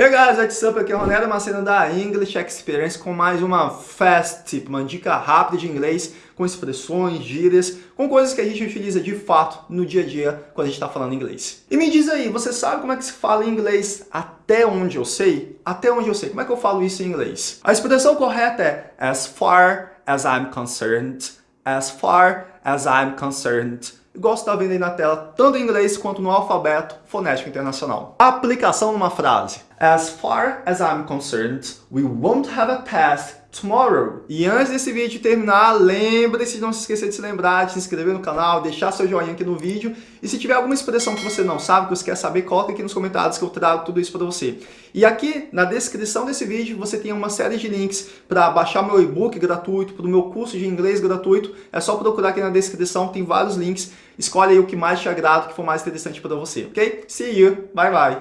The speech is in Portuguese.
Hey guys, what's up? Aqui é o Ronaldo Macena da English Experience com mais uma fast tip, uma dica rápida de inglês com expressões, gírias, com coisas que a gente utiliza de fato no dia a dia quando a gente está falando inglês. E me diz aí, você sabe como é que se fala em inglês até onde eu sei? Até onde eu sei. Como é que eu falo isso em inglês? A expressão correta é as far as I'm concerned, as far as I'm concerned igual você está vendo aí na tela, tanto em inglês quanto no alfabeto fonético internacional. Aplicação numa frase. As far as I'm concerned, we won't have a test tomorrow. E antes desse vídeo terminar, lembre-se de não se esquecer de se lembrar, de se inscrever no canal, deixar seu joinha aqui no vídeo. E se tiver alguma expressão que você não sabe, que você quer saber, coloque aqui nos comentários que eu trago tudo isso para você. E aqui na descrição desse vídeo você tem uma série de links para baixar meu e-book gratuito, para o meu curso de inglês gratuito. É só procurar aqui na descrição, tem vários links. Escolhe aí o que mais te agrada, o que for mais interessante para você, ok? See you, bye bye!